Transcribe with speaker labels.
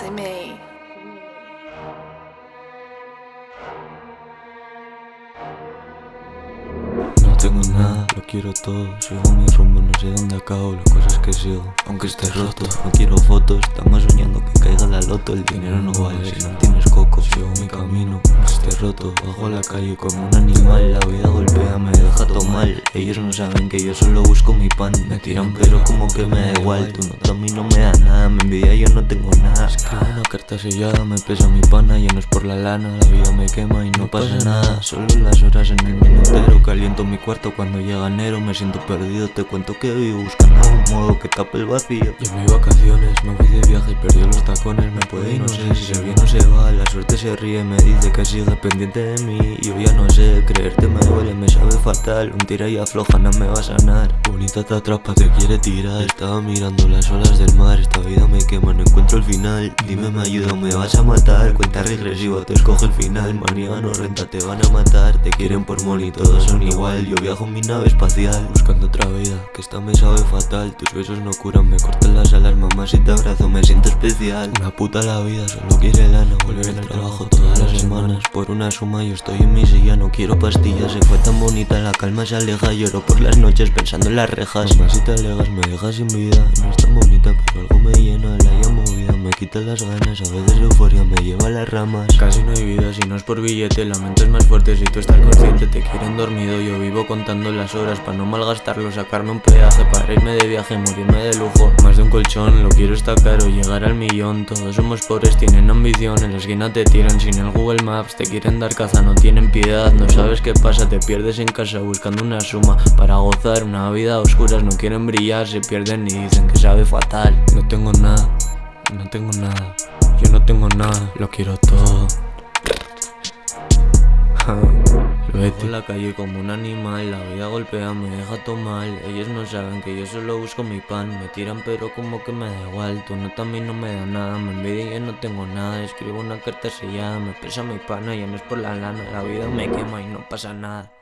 Speaker 1: to
Speaker 2: me. Tengo nada, lo quiero todo. Sigo mi rumbo, no sé dónde acabo Las cosas que sigo, aunque esté roto. No quiero fotos, estamos soñando que caiga la loto. El dinero no vale si no tienes coco. Sigo mi camino, aunque esté roto. Bajo la calle como un animal La vida golpea, me deja todo mal. Ellos no saben que yo solo busco mi pan. Me tiran pero como que me da igual. Tu nota a mí no me da nada Me envidia, yo no tengo nada Carta sellada, me pesa mi pana Ya no es por la lana, la vida me quema y no pasa nada. Solo las horas en el minutero Caliento mi cuarto cuando llega enero Me siento perdido, te cuento que vivo buscando un modo que tape el vacío. Y en mis vacaciones me fui de viaje y perdí los tacones Me puede y no sé si se viene o se va. La suerte se ríe, me dice que siga pendiente de mí Yo ya no sé, creerte me duele, me sabe fatal. Un tira y afloja, no me va a sanar. Bonita te atrapa, te quiere tirar. Estaba mirando las olas del mar Esta vida me quema, Dime me ayuda me vas a matar. Cuenta regresiva, te escoge el final. Manía no renta, te van a matar. Te quieren por money, todos son igual. Yo viajo en mi nave espacial Buscando otra vida, que esta me sabe fatal. Tus besos no curan, me cortan las alas Mamá si te abrazo me siento especial. Una puta la vida, solo quiere lana Volver al trabajo todas las semanas Por una suma yo estoy en mi silla. No quiero pastillas, se fue tan bonita La calma se aleja, lloro por las noches Pensando en las rejas. Mamá si te alegas me dejas sin vida. No es tan bonita pero algo me llena La llamo movida, me quita las ganas A veces euforia me lleva a las ramas. Casi no hay vida si no es por billete. La mente es más fuerte si tú estás consciente. Te quieren dormido, yo vivo contando las horas. Para no malgastarlo, sacarme un peaje Para irme de viaje, morirme de lujo. Más de un colchón, lo quiero está caro. Llegar al millón, todos somos pobres Tienen ambición, en la esquina te tiran Sin el Google Maps, te quieren dar caza No tienen piedad, no sabes qué pasa Te pierdes en casa buscando una suma. Para gozar una vida a oscuras No quieren brillar, se pierden y dicen que sabe fatal No tengo nada, no tengo nada. Yo no tengo nada, lo quiero todo. Vete. la calle como un animal, la vida golpea, me deja todo mal. Ellos no saben que yo solo busco mi pan. Me tiran pero como que me da igual. Tu nota a mí no me da nada, me envidia y yo no tengo nada. Escribo una carta sellada, me pesa mi pana, ya no es por la lana. La vida me quema y no pasa nada